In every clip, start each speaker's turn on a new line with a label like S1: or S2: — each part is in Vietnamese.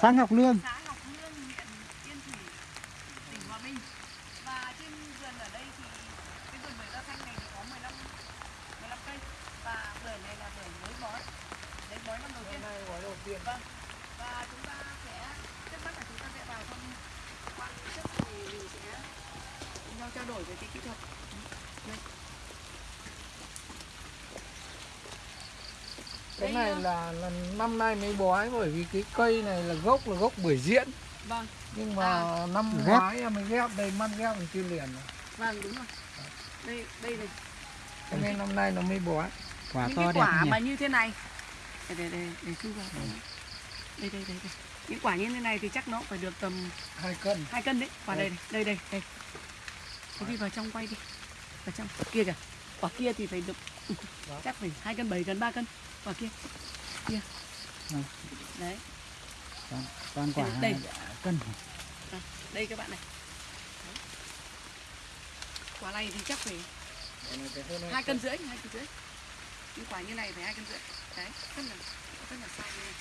S1: xã Ngọc Lương
S2: xã Ngọc Lương, huyện Yên Thủy, tỉnh Hòa Bình. Và trên vườn ở đây thì cái vườn bưởi da xanh này thì có 15 15 cây và bưởi này là bưởi mới bói. Đấy bói năm đầu tiên.
S3: Hôm nay gói đầu tiên.
S2: Vâng. Và chúng ta sẽ trước mắt là chúng ta sẽ vào thăm quan trước thì mình sẽ cùng nhau trao đổi về cái kỹ thuật. Đây.
S3: Cái
S2: Đây,
S3: này là, là năm nay mới bói bởi vì cái cây này là gốc là gốc bưởi diễn.
S2: Vâng,
S3: nhưng mà năm
S1: Ghép.
S3: ngoái em mới ghép đây mắt ghép mình chưa liền rồi.
S2: vâng đúng rồi. Đây đây này.
S3: Cho nên năm nay nó mới bói.
S1: quả
S2: những
S1: to
S2: cái
S1: đẹp
S2: quả
S1: nhỉ?
S2: mà như thế này. Để để để để chui vào. Đây đây đây đây đây. Những quả như thế này thì chắc nó phải được tầm
S3: hai cân.
S2: hai cân đấy. Quả đây này đây đây đây. Thế đi vào trong quay đi. Vào trong. Kia kìa. Quả kia thì phải được ừ,
S3: Đó.
S2: chắc phải hai cân bảy cân ba cân quả kia. Kia.
S1: Vâng.
S2: đấy.
S1: Toàn, toàn quả
S2: Đây.
S1: cân.
S2: À, đây các bạn này. Đấy. quả này thì chắc phải hai cân rưỡi hai cân rưỡi. Những quả như này phải hai cân rưỡi. Đấy rất là rất là sai đấy.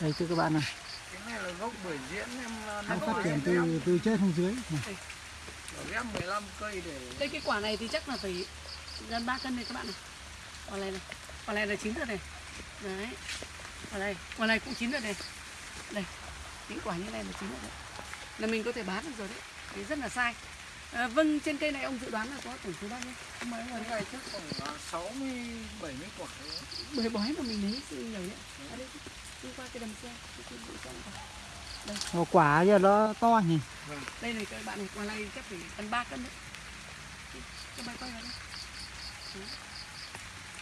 S1: Đây thưa các bạn này.
S3: Cái này là gốc bưởi diễn em
S2: À,
S1: nó
S2: gốc
S1: phát triển từ từ trên xuống dưới. Này.
S3: Ghép 15 cây để
S2: đây cái quả này thì chắc là phải gần 3 cân này các bạn này quả này này quả này là chín rồi này. Đấy quả này quả này cũng chín rồi này. Đây những quả như này là chín rồi đấy. Là mình có thể bán được rồi đấy. Thì rất là sai. À, vâng trên cây này ông dự đoán là có tổng số bao nhiêu? Ông
S3: cái
S2: đây
S3: này chắc khoảng là 60 70 quả đấy.
S2: bưởi bói mà mình lấy nhiều đấy đây đi qua cái đầm xe cái cái bụi xe
S1: Ồ, quả giờ nó to nhỉ?
S2: Đây này các bạn này quả này chắc phải gần 3 cân đấy. Các bạn coi vào đây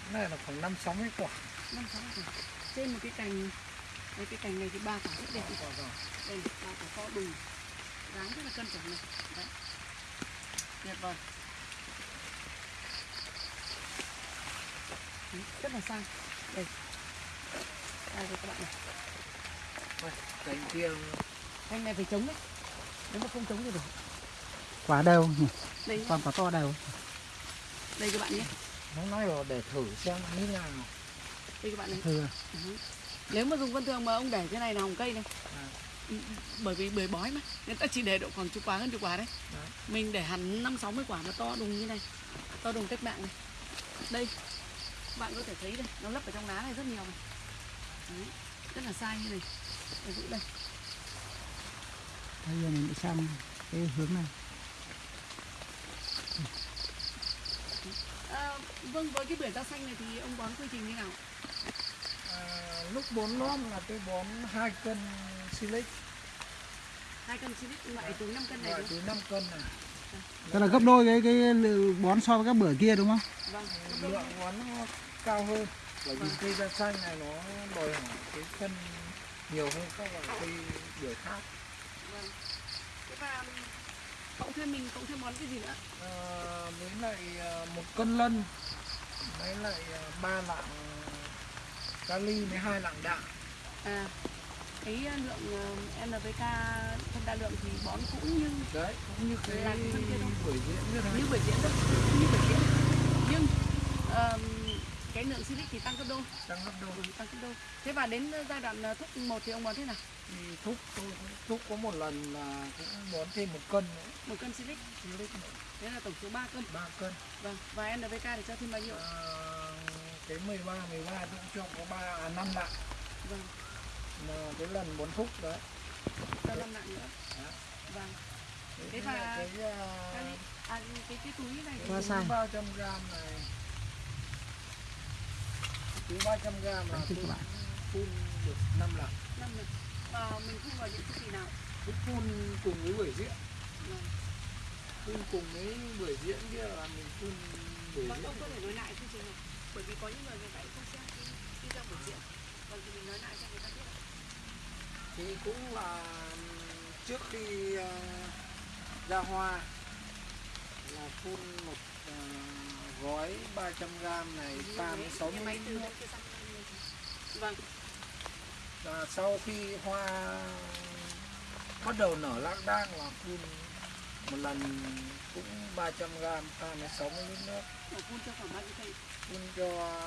S3: Cái này là khoảng 5 60 quả.
S2: năm sáu quả. Trên một cái cành đây cái cành này thì ba quả rất đẹp.
S3: Quả rồi.
S2: đây ba quả to đùng dáng rất là cân chuẩn này. Đấy. Tuyệt vời. Đấy, rất là sang. Đây. Đây các bạn này.
S3: Đây, Cành kia
S2: cành này phải chống đấy. Nếu mà không chống thì được.
S1: Quả đều. Nhỉ
S2: đây.
S1: Toàn quả to đều.
S2: Đây các bạn nhé.
S3: Nó nói là để thử xem như thế nào.
S2: đây các bạn này.
S1: Thưa
S2: Ừ. nếu mà dùng vân thường mà ông để cái này là hồng cây này.
S3: À.
S2: Ừ, bởi vì bưởi bói mà. Người ta chỉ để độ khoảng chục quả hơn chục quả đấy.
S3: Đấy.
S2: mình để hẳn năm sáu mươi quả mà to đùng như này. To đùng cách mạng này. Đây. Bạn có thể thấy đây nó lấp ở trong lá này rất nhiều này. Đấy. rất là sai như này đây, giữ đây
S1: bây giờ mình đi sang cái hướng này
S2: à, vâng với cái bưởi da xanh này thì ông bón quy trình như nào
S3: À, lúc bón lót là tôi bón 2 cân silic
S2: hai cân xịt loại từ 5 cân này
S3: loại
S2: đúng
S3: từ 5 cân này.
S1: tức là gấp đôi cái cái bón so với các bưởi kia đúng không
S2: vâng
S3: Lượng bón nó cao hơn. Bởi vì
S2: Vâng.
S3: cây da xanh này nó đòi hỏi cái phân nhiều hơn các loại cây bưởi khác.
S2: vâng thế và cộng thêm mình cộng thêm bón cái gì nữa
S3: À, với lại à, một cân lân với lại à, ba lạng kali với hai lạng đạm
S2: À, cái lượng ờ, NPK phân đa lượng thì bón cũng như
S3: đấy cũng như cái
S2: Là cái phân kia đâu?
S3: bưởi diễn như
S2: như bưởi diễn cũng như bưởi diễn. Nhưng ờm, cái lượng silic thì tăng gấp đôi,
S3: tăng gấp đôi
S2: ừ, tăng gấp đôi. Thế và đến giai đoạn ờ, thúc 1 thì ông bón thế nào?
S3: thì thúc tôi thúc có một lần là cũng bón thêm một cân nữa
S2: Một cân silic,
S3: silic
S2: thế là tổng số 3 cân.
S3: ba cân
S2: Vâng, và NPK thì cho thêm bao nhiêu?
S3: à, cái 13 13 tôi cũng cho có ba à, năm lạng
S2: Vâng,
S3: mà cái lần bón thúc đấy
S2: cho 5 lạng nữa.
S3: Đó.
S2: Vâng.
S3: Thế
S2: Thế và-
S3: cái
S2: Cái,
S3: à,
S2: cái cái túi này thì
S1: sai.
S3: 300 gram này túi 300 gram là
S1: bạn.
S3: phun được 5 lần
S2: năm lần. Và mình phun vào những chu kỳ nào?
S3: Tôi phun cùng với bưởi diễn
S2: Vâng.
S3: phun cùng với bưởi diễn kia là mình phun bưởi diễn
S2: ông có thể nói lại chương trình này bởi vì có những người người ta không xem cái video buổi diễn vâng thì mình nói lại cho người ta biết ạ.
S3: thì cũng là trước khi à, ra hoa là phun một à, gói 300 gram này
S2: Như
S3: tan
S2: thế,
S3: 60
S2: cái máy từ
S3: ml
S2: bên kia sang bên này. vâng
S3: và sau khi hoa bắt đầu nở lác đác là phun một lần cũng 300 gram pha với 60 lít nước
S2: phun cho khoảng bao nhiêu cây?
S3: phun cho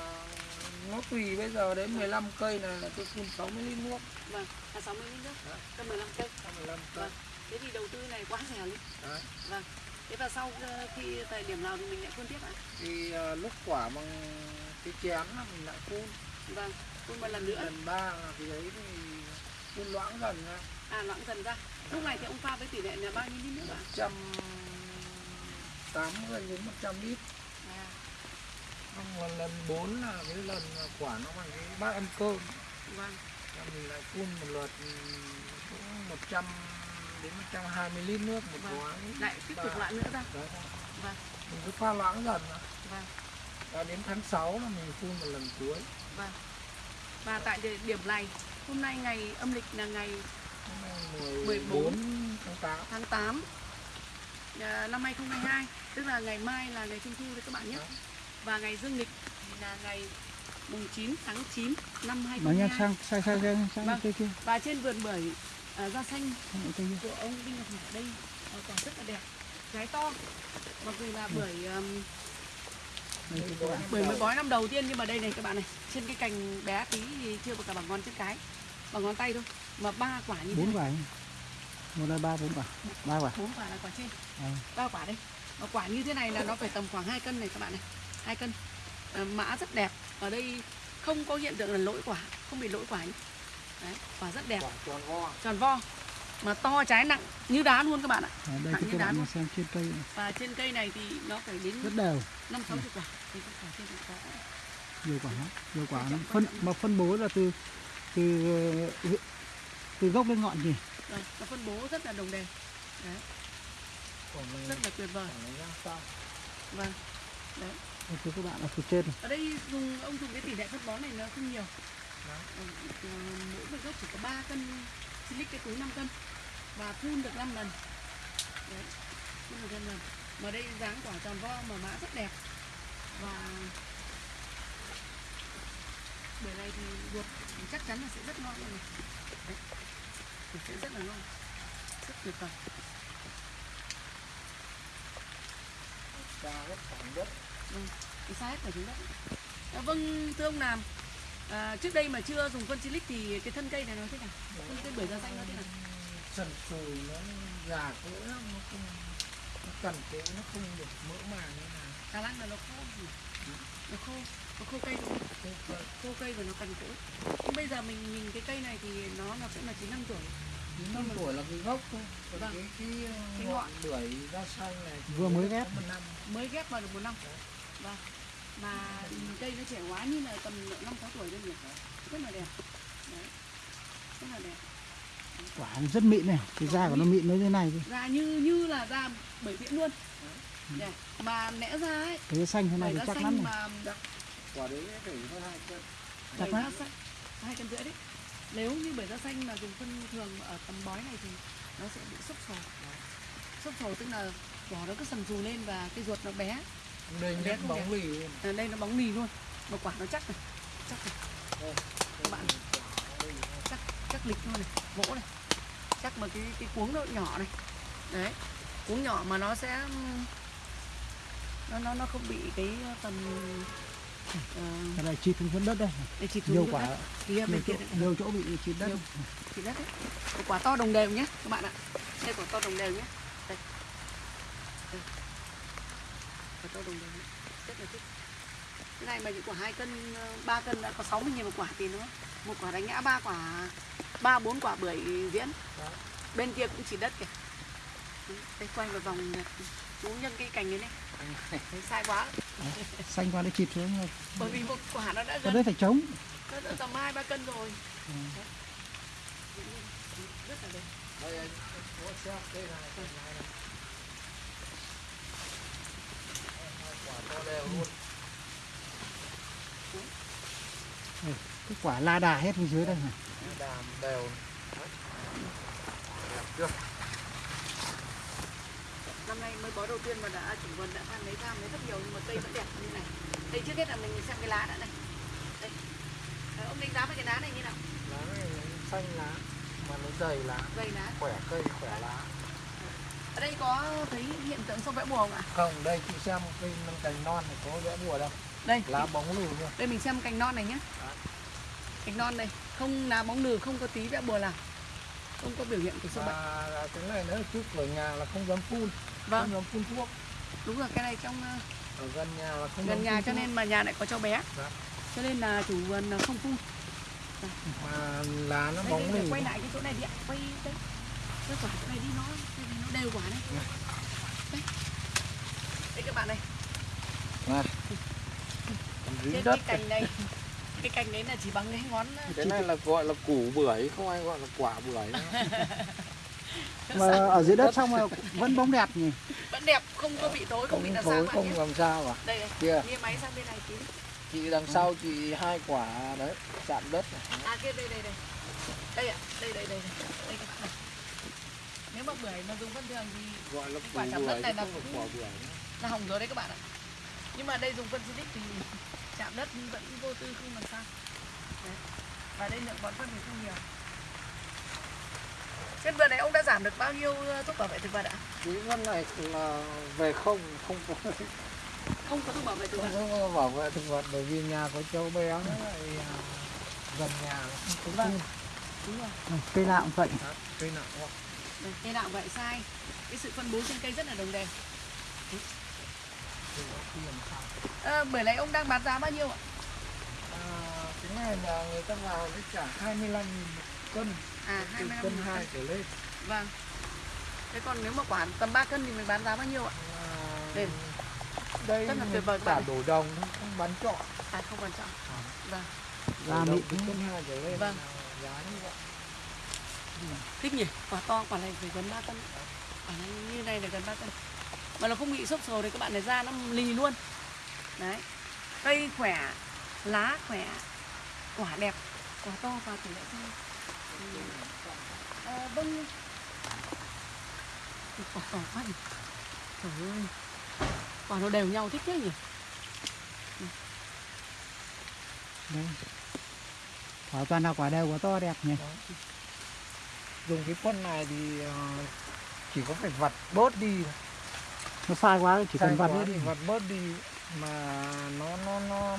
S3: nó tùy bây giờ đến 15 cây là, là tôi phun 60 lít nước
S2: Vâng, là 60 lít nước,
S3: Đấy.
S2: cho 15 cây.
S3: 15 cây
S2: Vâng. Thế thì đầu tư này quá rẻ luôn.
S3: Đấy.
S2: Vâng. Thế và sau ờ, khi thời điểm nào thì mình lại phun tiếp ạ?
S3: thì à, lúc quả bằng cái chén là mình lại phun
S2: Vâng, phun một lần nữa.
S3: lần ba là cái đấy thì phun loãng dần ra
S2: À loãng dần ra. Lúc này thì ông pha với tỷ lệ là bao nhiêu lít nước ạ?
S3: 180 đến 100 lít
S2: À,
S3: là lần 4 là cái lần quả nó bằng cái bát ăn cơm
S2: vâng.
S3: Mình lại phun một lượt cũng 100 đến 120 lít nước một
S2: Vâng.
S3: quả
S2: Lại tiếp tục lại nữa ra.
S3: Đấy.
S2: Vâng,
S3: mình cứ pha loãng dần mà.
S2: vâng,
S3: và đến tháng 6 là mình phun một lần cuối
S2: vâng. Và tại địa điểm này, hôm nay ngày âm lịch là ngày
S3: Hôm nay
S2: 14
S3: 14 tháng 8
S2: tháng 8 à, năm 2022 tức là ngày mai là ngày trung thu đấy các bạn nhé
S3: Đó.
S2: và ngày dương lịch thì là ngày mùng 9 tháng 9 năm
S1: Nói nha
S2: 2022
S1: sang sang sang sang, sang
S2: Vâng.
S1: cây kia
S2: và trên vườn bưởi à, da xanh. Của ông Đinh Ngọc Hải ở đây. À, quả rất là đẹp. Trái to. Mặc dù là bưởi um, bưởi mới bói năm đầu tiên nhưng mà đây này các bạn này trên cái cành bé tí thì chưa có cả bằng ngón chân cái. Bằng ngón tay thôi. Mà ba quả như thế
S1: bốn
S2: này.
S1: quả một là ba bốn quả. Ba quả.
S2: Bốn quả là quả trên.
S1: À,
S2: ba quả đây. Mà quả như thế này là nó phải tầm khoảng 2 cân này các bạn này. Hai cân. À, mã rất đẹp. Ở đây không có hiện tượng là lỗi quả. Không bị lỗi quả nhé. Đấy quả rất đẹp.
S3: Quả tròn vo.
S2: Tròn vo mà to trái nặng như đá luôn các bạn ạ.
S1: À, đây
S2: Nặng như
S1: các
S2: đá luôn.
S1: xem trên cây này,
S2: và trên cây này thì nó phải đến
S1: rất đều.
S2: năm sáu chục quả. Thì cái quả trên có.
S1: Nhiều quả lắm nhiều quả lắm
S2: trọng,
S1: phân
S2: quan trọng.
S1: mà phân bố là từ từ ờ, từ gốc lên ngọn gì
S2: Vâng, nó phân bố rất là đồng đều. Đấy. Rất là tuyệt vời. vâng đấy.
S1: Thưa các bạn là từ trên
S2: ở đây dùng ông dùng cái tỷ lệ phân bón này nó không nhiều.
S3: Đấy.
S2: Mỗi một gốc chỉ có 3 cân silic cái túi 5 cân và phun được 5 lần. Đấy phun được 5 lần. Mà đây dáng quả tròn vo mà mã rất đẹp. Và bữa này thì ruột thì chắc chắn là sẽ rất ngon luôn. Này đấy. thì sẽ rất là ngon. Rất tuyệt vời.
S3: Ra hết khoảng đất.
S2: Cái xa hết xuống đất. À, vâng thưa ông làm à, trước đây mà chưa dùng phân silic thì cái thân cây này nó thế nào? Thân cây bưởi da xanh nó thế nào?
S3: Sần sùi nó già cỗi lắm nó không nó cần cỗi nó không được mỡ màng như nào.
S2: Khả năng là nó khô nhỉ? nó khô nó khô cây đúng không?
S3: cần
S2: khô cây và nó cằn cỗi nhưng bây giờ mình nhìn cái cây này thì nó là sẽ là chín năm tuổi.
S3: Chín năm tuổi là cái gốc thôi. Còn
S2: Vâng.
S3: cái cái,
S2: Cái
S3: ngọn
S2: ngọn.
S3: bưởi da xanh này
S1: Vừa mới ghép.
S2: mới ghép vào được một năm. Vâng mà cây nó trẻ quá như là tầm năm sáu tuổi thôi nhỉ? Rất là đẹp. Đấy. Rất là đẹp.
S1: Quả nó rất mịn này cái da của nó mịn như thế này cơ.
S2: da như như là da bưởi viễn luôn. Nhỉ? mà lẽ ra ấy.
S1: Cái xanh thế này thì chắc lắm
S2: mà
S3: quả đấy phải hơn hai cân.
S1: Chắc lắm.
S2: xanh. Hai cân rưỡi đấy. Nếu như bưởi da xanh mà dùng phân thường ở tầm bói này thì nó sẽ bị xúc sồ xúc sồ tức là vỏ nó cứ sần sù lên và cái ruột nó bé
S3: đây
S2: không
S3: bóng lì. Luôn
S2: ở đây nó bóng mì luôn. Mà quả nó chắc này chắc này.
S3: Đây,
S2: các bạn chắc chắc lịch luôn này gỗ này. Chắc mà cái cái cuống nó nhỏ này. Đấy cuống nhỏ mà nó sẽ nó nó nó không bị cái tầm ờ,
S1: cái này chít xuống đất đây.
S2: Để chịt
S1: nhiều quả.
S2: Đất kia bên
S1: nhiều
S2: kia
S1: nhiều chỗ bị chít đất.
S2: Nhiều. đất đấy. Quả to đồng đều nhé các bạn ạ. Đây quả to đồng đều nhé. Đây. Đây quả to đồng đều rất là thích. Cái này mà những quả hai cân ờ, ba cân đã có 60 nghìn một quả thì nó một quả đánh ngã ba quả ba bốn quả bưởi diễn.
S3: Đó.
S2: bên kia cũng chỉ đất kìa. Đây quay một vòng chú nhân cái cành đấy này. Thấy sai quá.
S1: Xanh qua nó chít xuống rồi.
S2: bởi vì một quả nó đã gần.
S1: đấy phải trống.
S2: Nó đã tầm hai ba cân rồi.
S1: Ừ.
S2: rất là đẹp.
S3: Đây anh có xem đây này đây này này. Hai quả to đều luôn
S1: cái quả la đà hết bên dưới đây này.
S3: Đàm đều Đấy. đẹp chưa
S2: năm nay mới bó đầu tiên mà đã chủ vườn đã tham lấy tham lấy rất nhiều nhưng mà cây vẫn đẹp như này. Đây trước hết là mình xem cái lá đã này. Đây. Ông đánh giá về cái lá này như nào?
S3: Lá này nó xanh lá mà nó dày lá.
S2: Dày lá.
S3: Khỏe cây khỏe lá
S2: ở đây có thấy hiện tượng sâu vẽ bùa không ạ?
S3: Không đây chị xem cây cành non này có vẽ bùa đâu.
S2: Đây.
S3: Lá bóng lùi luôn
S2: đây mình xem cành non này nhé cành non này không lá bóng lừ không có tí vẽ bùa nào. Không có biểu hiện của sâu bệnh
S3: và cái này nữa trước cửa nhà là không dám phun.
S2: Vâng.
S3: Không dám phun thuốc.
S2: Đúng rồi cái này trong ờ,
S3: ở gần nhà là không
S2: gần nhà cho
S3: thuốc.
S2: nên mà nhà lại có cháu bé.
S3: Dạ.
S2: cho nên là chủ vườn không phun.
S3: Mà lá nó
S2: đây,
S3: bóng
S2: đây,
S3: lùi
S2: quay lại cái chỗ này đi ạ. Quay đây quay quả này đi nó cái này nó. Đều quả đấy. Đây đây các bạn này trên
S3: đất
S2: cái cành này cái cành đấy là chỉ bằng cái ngón
S3: cái này là gọi là củ bưởi không ai gọi là quả bưởi nữa.
S1: mà ở dưới đất xong mà vẫn bóng đẹp nhỉ?
S2: Vẫn đẹp không có bị tối không bị
S3: không
S2: là
S3: thối
S2: sáng bạn
S3: không làm sao à?
S2: Đây đây
S3: kia.
S2: nghe máy sang bên này tí.
S3: Chị đằng sau chị hai quả đấy chạm đất này.
S2: à kia đây đây đây. Đây ạ đây đây đây đây. Đây này nếu mà bưởi mà dùng phân thường thì
S3: gọi là
S2: quả chạm đất này là cũng-
S3: quả bưởi
S2: là hỏng rồi đấy các bạn ạ. Nhưng mà đây dùng phân xịt thì chạm đất vẫn vô tư không làm sao. Đấy. và đây lượng bón phân thì không nhiều. Trên vườn này ông đã giảm được bao nhiêu thuốc bảo vệ thực vật ạ?
S3: Cái con này là về không không có.
S2: Không có thuốc bảo vệ thực vật.
S3: Không có bảo vệ thực vật bởi vì nhà có châu bé nó lại à, gần nhà nó không có
S2: Vâng. đúng rồi.
S1: Cây nào cũng vậy.
S3: Cây nặng quá
S2: đây, cây nào vậy sai. Cái sự phân bố trên cây rất là đồng đều. À, bưởi này ông đang bán giá bao nhiêu ạ?
S3: À, cái này là người ta vào với trả 25 nghìn một cân.
S2: À
S3: từ
S2: 25
S3: cân hai trở lên.
S2: Vâng. Thế còn nếu mà quả tầm 3 cân thì mình bán giá bao nhiêu ạ?
S3: À,
S2: Đây.
S3: đây
S2: Rất là tuyệt vời bạn.
S3: đổ đồng không bán trọ.
S2: À không quan trọng vâng.
S1: Ra
S3: đổ đồng
S1: mịn.
S3: từ cân hai trở lên.
S2: Vâng.
S3: giá như vậy
S2: thích nhỉ? Quả to quả này phải gần 3 cân. Quả này như này là gần 3 cân. Mà nó không bị xốp sồ thì các bạn này ra nó lì luôn. Đấy. Cây khỏe lá khỏe quả đẹp quả to và tỷ lệ cao à, vâng. Quả to quá nhỉ? Trời ơi. Quả nó đều nhau thích thế nhỉ?
S1: Đấy. quả toàn là quả đều quả to đẹp nhỉ
S3: dùng cái phân này thì ờ, chỉ có phải vặt bớt đi thôi.
S1: nó sai quá chỉ
S3: Sai
S1: cần vặt đi.
S3: vặt bớt đi mà nó nó nó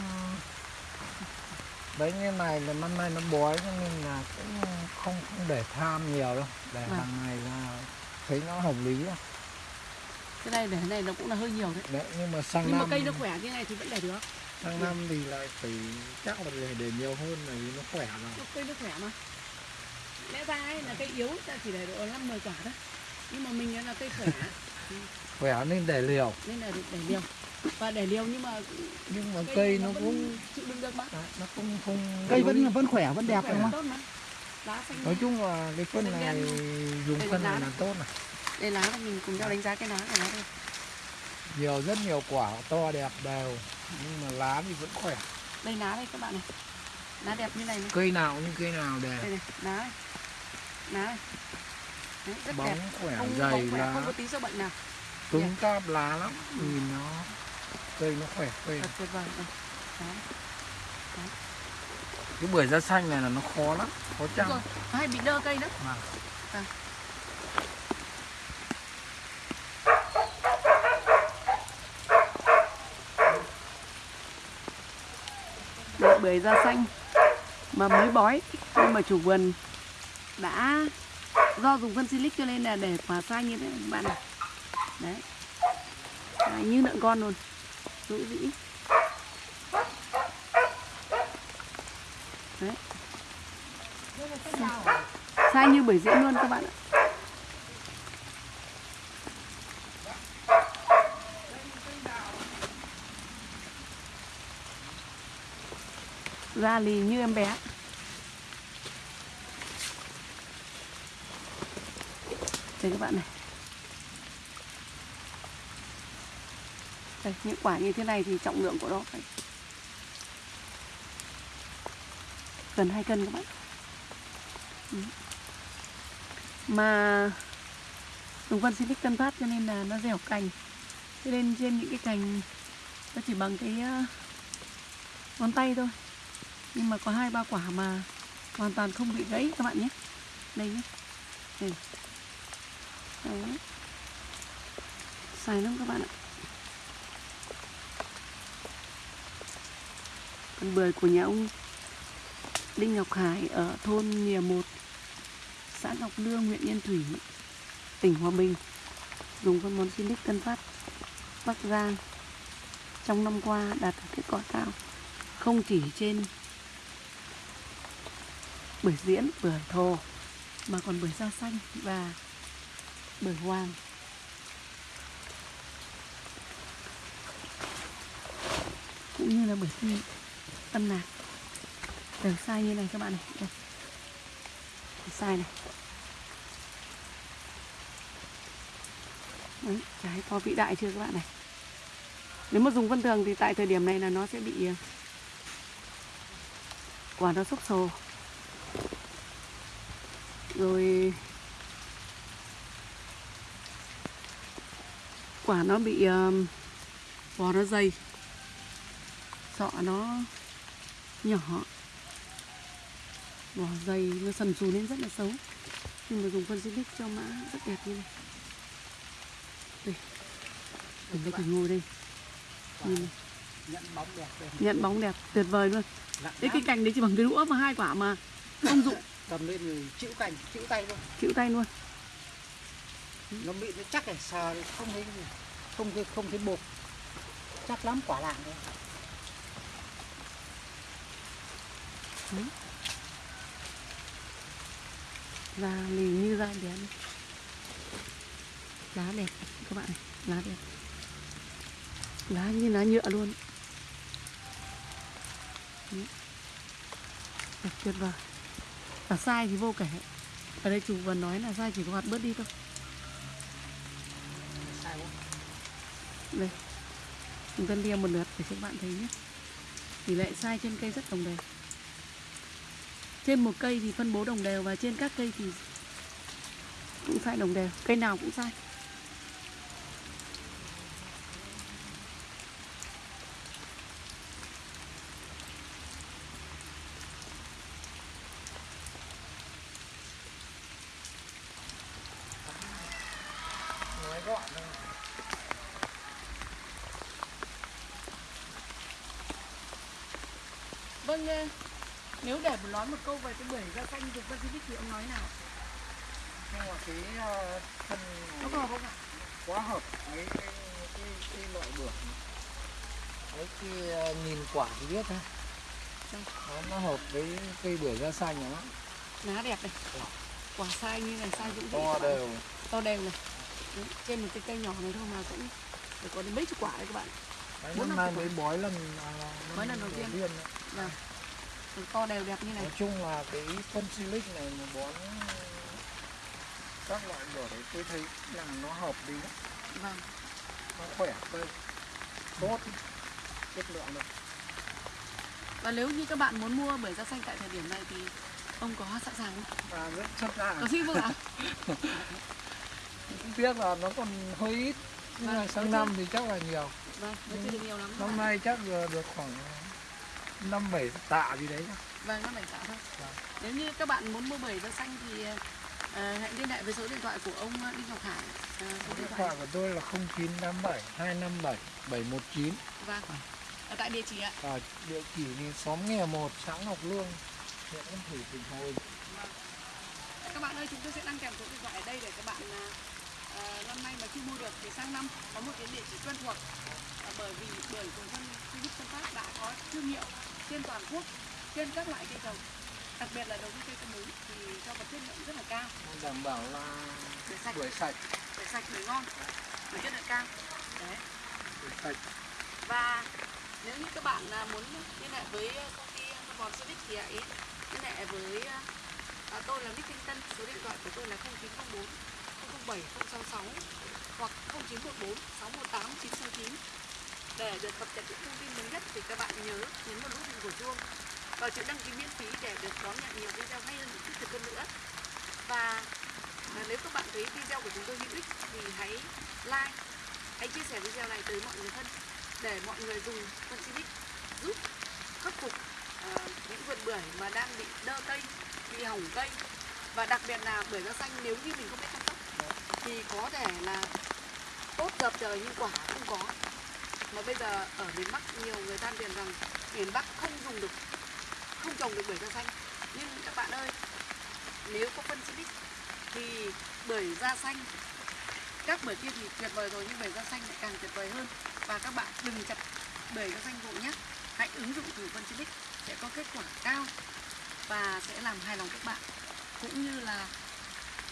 S3: đấy như này là năm nay nó bói cho nên là cũng không không để tham nhiều đâu. Để
S2: Vâng.
S3: hàng ngày là thấy nó hợp lý
S2: cái này để cái này nó cũng là hơi nhiều đấy.
S3: Đấy nhưng mà sang
S2: nhưng mà
S3: năm
S2: cây nó khỏe như này thì vẫn để được.
S3: Sang năm thì lại phải chắc là để, để nhiều hơn vì nó khỏe rồi
S2: Nó cây nó khỏe mà lẽ ra ấy là cây yếu ta chỉ để độ năm mười quả thôi. Nhưng mà mình là cây khỏe.
S3: Khỏe nên để liều.
S2: Nên là để liều. Và để liều nhưng mà
S3: nhưng mà cây nó
S2: vẫn
S3: cũng
S2: chịu đựng được
S3: đấy, nó cũng không
S1: cây vẫn vẫn khỏe vẫn đẹp đúng không?
S3: nói chung là cái phân này
S2: đen.
S3: dùng phân này là tốt này.
S2: Đây lá là mình cùng nhau đánh giá cái lá của nó thôi.
S3: Nhiều rất nhiều quả to đẹp đều. Nhưng mà lá thì vẫn khỏe.
S2: Đây lá đây các bạn này. Lá đẹp như này này.
S3: Cây nào như cây nào đều.
S2: Đây này lá này Đấy, rất
S3: bóng
S2: đẹp
S3: khỏe
S2: không
S3: dày
S2: bóng khỏe
S3: lá
S2: không có tí sâu bệnh nào
S3: cứng cáp lá lắm nhìn nó cây nó khỏe phê
S2: thật tuyệt vời đây. Đó.
S3: cái bưởi da xanh này là nó khó lắm khó chăm
S2: rồi nó hay bị đơ cây
S3: Vâng.
S2: Vâng. Một bưởi da xanh mà mới bói nhưng mà chủ vườn đã do dùng phân silic cho nên là để quả sai như thế này các bạn này. Đấy. À, như lợn con luôn. Dữ dĩ. Đấy. Sai như bưởi diễn luôn các bạn ạ. Da lì như em bé. Đây các bạn này. Đây, những quả như thế này thì trọng lượng của nó phải gần 2 cân các bạn. Mà mà Vân xin thích tân phát cho nên là nó dẻo cành. Cho nên trên những cái cành nó chỉ bằng cái ờ, ngón tay thôi. Nhưng mà có hai, ba quả mà hoàn toàn không bị gãy các bạn nhé. Đây nhé. Đây. Đấy. Xài lắm các bạn ạ Còn bưởi của nhà ông Đinh Ngọc Hải ở thôn Nhìa 1 xã Ngọc Lương, huyện Yên Thủy, tỉnh Hòa Bình dùng phân bón Silic Tân Phát Bắc Giang trong năm qua đạt được kết quả cao không chỉ trên bưởi diễn, bưởi thồ mà còn bưởi da xanh và bởi hoàng cũng như là bởi phi tân nạc đều sai như này các bạn này. Đây. sai này. Đấy, trái to vĩ đại chưa các bạn này? Nếu mà dùng vân thường thì tại thời điểm này là nó sẽ bị ờ, quả nó xúc xồ rồi quả nó bị vỏ nó dày. Sọ nó nhỏ. Vỏ dày nó sần sù lên rất là xấu. Nhưng mà dùng phân xịt cho mã rất đẹp như này. Đây. Mình đây còn ngồi đây. Nhìn này.
S1: nhận bóng đẹp đây
S2: nhận bóng đẹp tuyệt vời luôn. Đấy cái cành đấy chỉ bằng cái đũa mà hai quả mà không dụng.
S1: Cầm lên chịu cành chịu tay luôn.
S2: Chịu tay luôn
S1: nó bị nó chắc này, sờ không thấy gì không thấy không thấy bột. Chắc lắm, quả lạng đấy.
S2: Và lì như da bé lá đẹp, các bạn này, lá đẹp. Lá như lá nhựa luôn. Đấy. đẹp tuyệt vời. Và sai thì vô kể. Ở đây chủ vừa nói là sai chỉ có hạt bớt đi thôi
S1: sai quá
S2: đây. Chúng ta lia một lượt để cho các bạn thấy nhé. Tỷ lệ sai trên cây rất đồng đều. Trên một cây thì phân bố đồng đều và trên các cây thì cũng sai đồng đều. Cây nào cũng sai vâng nếu để nói một câu về cái bưởi da xanh dùng Pacific thì ông nói nào.
S3: Nhưng mà cái ờ, thân
S2: nó có không ạ?
S3: quá hợp với cái, cái, cái loại bưởi. Đấy cái ờ, nhìn quả thì biết ha
S2: Đâu?
S3: nó, nó hợp với cây bưởi da xanh lắm.
S2: Lá đẹp này. Quả sai như này sai dũng vị
S3: to
S2: bạn.
S3: đều.
S2: To đều này. Đấy, trên một cái cây nhỏ này thôi mà cũng phải có đến mấy chục quả đấy các bạn.
S3: Đấy,
S2: Bốn
S3: năm nay mới bói lần à,
S2: Bói lần đầu tiên. Vâng. Được to đều đẹp như này.
S3: Nói chung là cái phân silic này mà bón các loại bưởi đấy tôi thấy là nó hợp lý lắm.
S2: Vâng.
S3: Nó khỏe cây tốt. Chất lượng được.
S2: Và nếu như các bạn muốn mua bưởi da xanh tại thời điểm này thì ông có sẵn sàng không?
S3: Và rất chất lượng
S2: có xin vâng ạ
S3: cũng tiếc là nó còn hơi ít. Nhưng
S2: Vâng,
S3: mà
S2: có
S3: sang năm thì chắc là nhiều.
S2: Vâng nó chưa được nhiều lắm.
S3: Năm nay chắc được khoảng năm bảy tạ gì đấy
S2: vâng nó bảy tạ thôi.
S3: Vâng.
S2: nếu như các bạn muốn mua bưởi da xanh thì ờ, hãy liên hệ với số điện thoại của ông Đinh Ngọc Hải. Ờ, số điện thoại
S3: của tôi là 0987 257 719
S2: vâng. Ở tại địa chỉ ạ.
S3: Và địa chỉ thì xóm nghèo 1 xã Ngọc Lương huyện Yên Thủy tỉnh Hòa Bình
S2: các bạn ơi chúng tôi sẽ đăng kèm số điện thoại ở đây để các bạn à, à, năm nay mà chưa mua được thì sang năm có một cái địa chỉ quen thuộc. À, bởi vì bưởi của dân Philip Tân Phát đã có thương hiệu trên toàn quốc trên các loại cây trồng. Đặc biệt là đối với cây có múi thì cho có chất lượng rất là cao.
S3: Đảm bảo là
S2: bưởi sạch.
S3: bưởi sạch.
S2: Bưởi sạch bưởi ngon bưởi chất lượng cao. Đấy.
S3: Bưởi sạch.
S2: Và nếu như các bạn à, muốn liên hệ với công ty bón Civic thì hãy liên hệ với à, tôi là Bích Thanh Tân số điện thoại của tôi là 0904 007 066 hoặc 0914 618 969 để được cập nhật những thông tin mới nhất thì các bạn nhớ nhấn vào nút hình của chuông và chữ đăng ký miễn phí để được đón nhận nhiều video hay hơn thiết thực hơn nữa. Và à, nếu các bạn thấy video của chúng tôi hữu ích thì hãy like hãy chia sẻ video này tới mọi người thân để mọi người dùng phân giúp khắc phục à, những vườn bưởi mà đang bị đơ cây, bị hỏng cây. Và đặc biệt là bưởi da xanh nếu như mình không biết chăm sóc thì có thể là tốt dập trời nhưng quả không có mà bây giờ ở miền Bắc nhiều người than phiền rằng miền Bắc không dùng được, không trồng được bưởi da xanh. Nhưng các bạn ơi, nếu có phân xịt thì bưởi da xanh, các bưởi kia thì tuyệt vời rồi, nhưng bưởi da xanh lại càng tuyệt vời hơn. Và các bạn đừng chặt bưởi da xanh vội nhé. Hãy ứng dụng thử phân xịt sẽ có kết quả cao và sẽ làm hài lòng các bạn. Cũng như là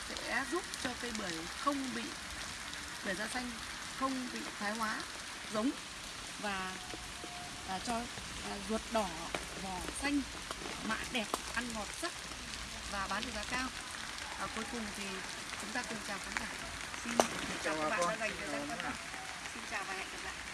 S2: sẽ giúp cho cây bưởi không bị, bưởi da xanh không bị thoái hóa giống và, à, cho à, ruột đỏ vỏ xanh mã đẹp ăn ngọt sắc và bán được giá cao. Và cuối cùng thì chúng ta cùng chào khán giả. Xin chào các bạn đã dành thời gian quan tâm xin chào và hẹn gặp lại.